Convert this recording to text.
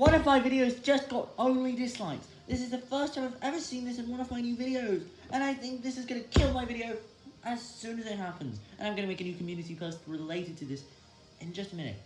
One of my videos just got only dislikes. This is the first time I've ever seen this in one of my new videos. And I think this is going to kill my video as soon as it happens. And I'm going to make a new community post related to this in just a minute.